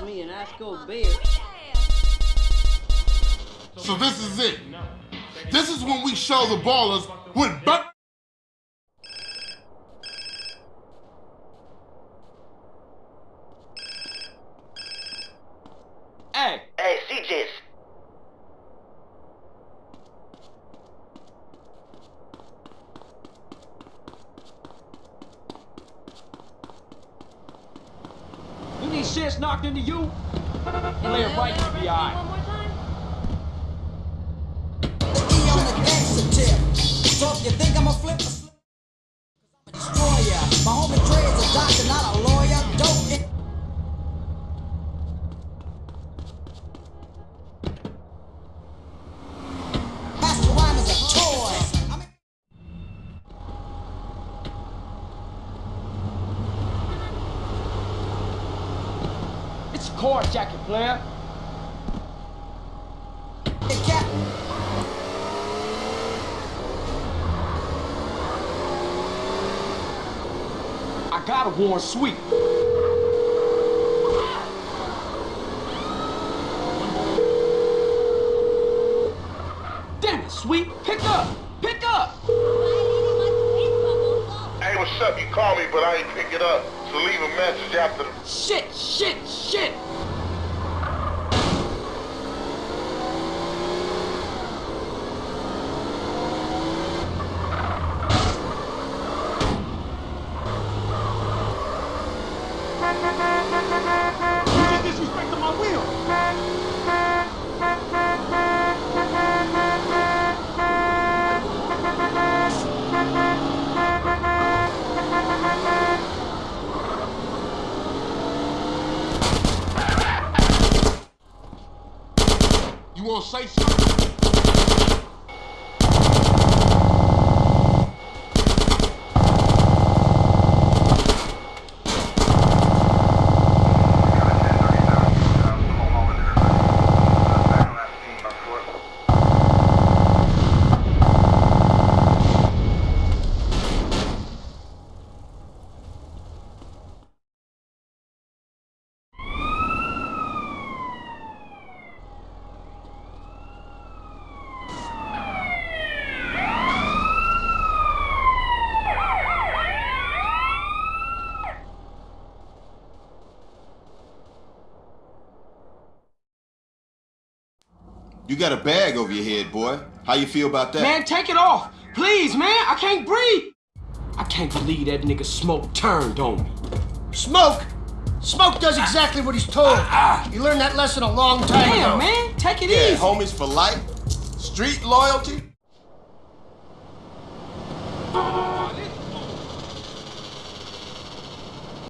with me and ask go beer. So this is it. This is when we show the ballers what. Bur- Hey, Hey, CJ's. You need knocked into you? Play it right, you be alright. One more time. On the gangster tip. So if you think I'ma flip a slip, I'm a destroyer. My homie It's a car jacket, player. the cat. I got a Warren Sweet. Damn it, Sweet. Pick up. Pick up. hey, what's up? You call me, but I ain't pick it up. So leave a message after the. Shit, shit, shit. You just disrespected my wheel. You want to say something? You got a bag over your head, boy. How you feel about that? Man, take it off. Please, man. I can't breathe. I can't believe that nigga Smoke turned on me. Smoke! Smoke does exactly what he's told. Ah, ah. He learned that lesson a long time ago. Damn, man. Take it yeah, easy. homies for life. Street loyalty.